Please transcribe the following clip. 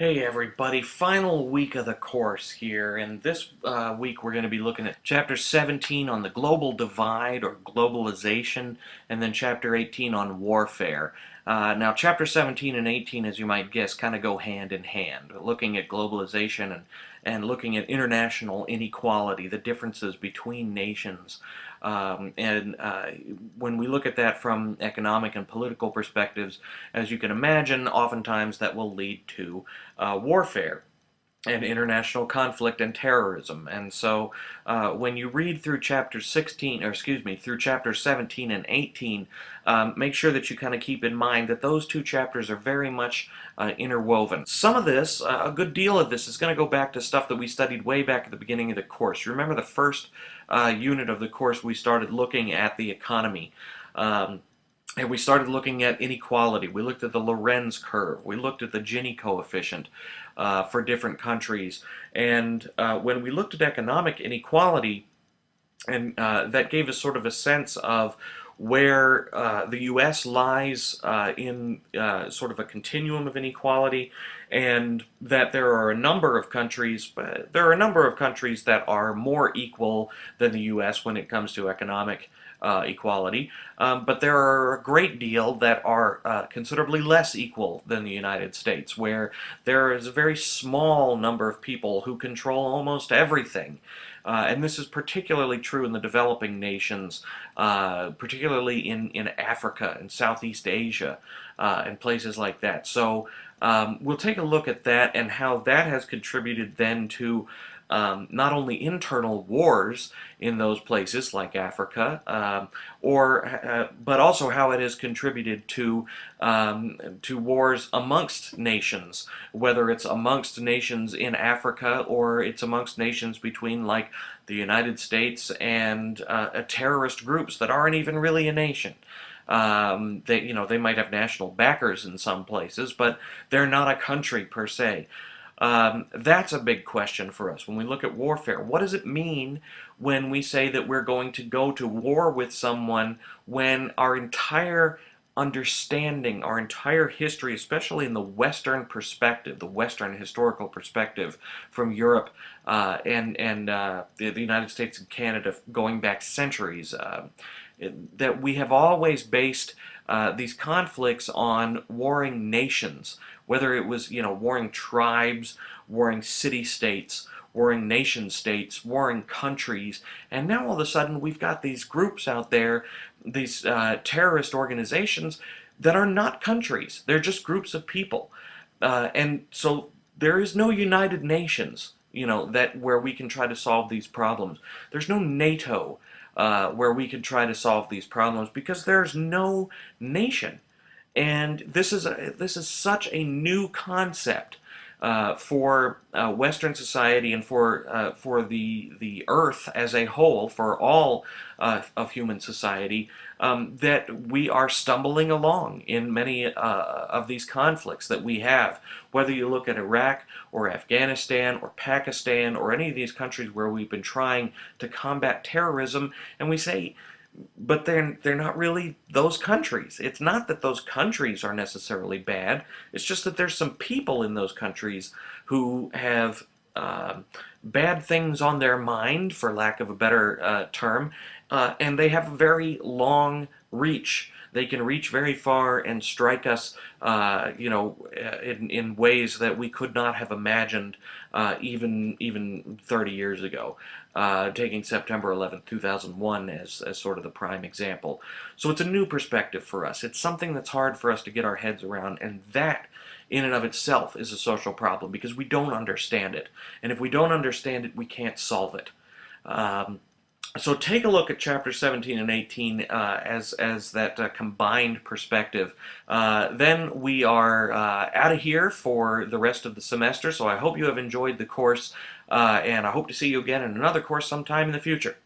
Hey everybody, final week of the course here, and this uh, week we're going to be looking at Chapter 17 on the global divide or globalization, and then Chapter 18 on warfare. Uh, now Chapter 17 and 18, as you might guess, kind of go hand in hand, looking at globalization and, and looking at international inequality, the differences between nations. Um, and uh, when we look at that from economic and political perspectives, as you can imagine, oftentimes that will lead to uh, warfare and international conflict and terrorism. And so uh, when you read through chapter 16, or excuse me, through chapter 17 and 18, um, make sure that you kind of keep in mind that those two chapters are very much uh, interwoven. Some of this, uh, a good deal of this, is going to go back to stuff that we studied way back at the beginning of the course. You remember the first uh, unit of the course we started looking at the economy. Um, and we started looking at inequality. We looked at the Lorenz curve. We looked at the Gini coefficient uh, for different countries. And uh, when we looked at economic inequality, and uh, that gave us sort of a sense of where uh, the U.S. lies uh, in uh, sort of a continuum of inequality, and that there are a number of countries, there are a number of countries that are more equal than the U.S. when it comes to economic uh, equality, um, but there are a great deal that are uh, considerably less equal than the United States, where there is a very small number of people who control almost everything. Uh, and this is particularly true in the developing nations, uh, particularly in, in Africa and Southeast Asia uh, and places like that. So um, we'll take a look at that and how that has contributed then to um, not only internal wars in those places like Africa, um, or uh, but also how it has contributed to um, to wars amongst nations, whether it's amongst nations in Africa or it's amongst nations between like the United States and uh, terrorist groups that aren't even really a nation. Um, they, you know, they might have national backers in some places, but they're not a country per se. Um, that's a big question for us when we look at warfare. What does it mean when we say that we're going to go to war with someone when our entire understanding, our entire history, especially in the Western perspective, the Western historical perspective from Europe uh, and, and uh, the, the, United States and Canada going back centuries, uh, that we have always based uh, these conflicts on warring nations, whether it was, you know, warring tribes, warring city-states, warring nation-states, warring countries, and now all of a sudden we've got these groups out there, these uh, terrorist organizations that are not countries. They're just groups of people. Uh, and so there is no United Nations, you know, that where we can try to solve these problems. There's no NATO uh, where we can try to solve these problems because there's no nation. And this is, a, this is such a new concept uh, for uh, Western society and for uh, for the the Earth as a whole, for all uh, of human society, um, that we are stumbling along in many uh, of these conflicts that we have. Whether you look at Iraq or Afghanistan or Pakistan or any of these countries where we've been trying to combat terrorism, and we say but they're they're not really those countries. It's not that those countries are necessarily bad. It's just that there's some people in those countries who have uh, bad things on their mind, for lack of a better uh, term, uh, and they have a very long reach. They can reach very far and strike us, uh, you know, in, in ways that we could not have imagined uh, even even 30 years ago. Uh, taking September 11, 2001 as, as sort of the prime example. So it's a new perspective for us. It's something that's hard for us to get our heads around, and that in and of itself is a social problem because we don't understand it. And if we don't understand it, we can't solve it. Um, so take a look at chapter 17 and 18 uh, as, as that uh, combined perspective. Uh, then we are uh, out of here for the rest of the semester, so I hope you have enjoyed the course, uh, and I hope to see you again in another course sometime in the future.